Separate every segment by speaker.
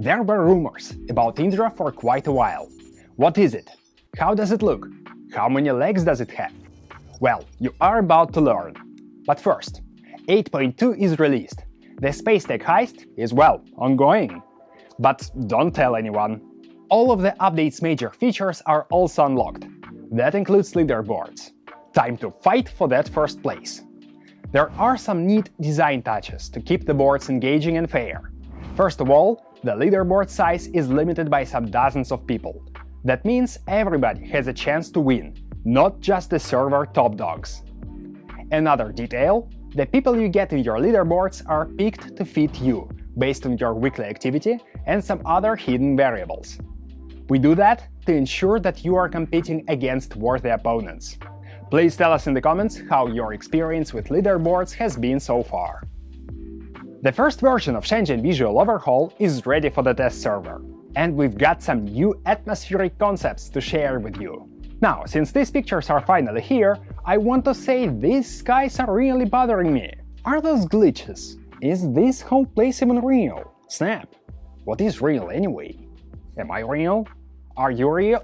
Speaker 1: There were rumors about Indra for quite a while. What is it? How does it look? How many legs does it have? Well, you are about to learn. But first, 8.2 is released. The Space Tech heist is, well, ongoing. But don't tell anyone. All of the update's major features are also unlocked. That includes leaderboards. Time to fight for that first place. There are some neat design touches to keep the boards engaging and fair. First of all, the leaderboard size is limited by some dozens of people. That means everybody has a chance to win, not just the server top dogs. Another detail the people you get in your leaderboards are picked to fit you, based on your weekly activity and some other hidden variables. We do that to ensure that you are competing against worthy opponents. Please tell us in the comments how your experience with leaderboards has been so far. The first version of Shenzhen Visual Overhaul is ready for the test server, and we've got some new atmospheric concepts to share with you. Now, since these pictures are finally here, I want to say these skies are really bothering me. Are those glitches? Is this whole place even real? Snap! What is real anyway? Am I real? Are you real?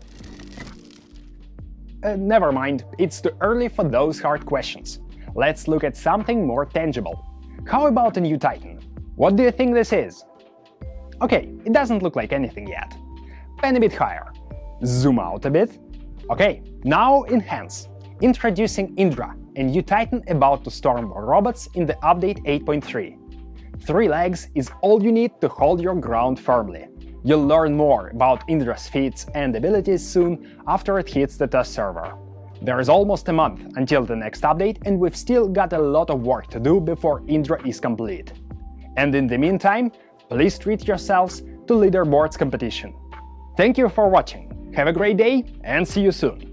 Speaker 1: Uh, never mind, it's too early for those hard questions. Let's look at something more tangible. How about a new Titan? What do you think this is? Okay, it doesn't look like anything yet. Pen a bit higher. Zoom out a bit. Okay, now enhance. Introducing Indra, a new titan about to storm robots in the update 8.3. Three legs is all you need to hold your ground firmly. You'll learn more about Indra's feats and abilities soon after it hits the test server. There is almost a month until the next update and we've still got a lot of work to do before Indra is complete. And in the meantime, please treat yourselves to Leaderboards competition. Thank you for watching! Have a great day and see you soon!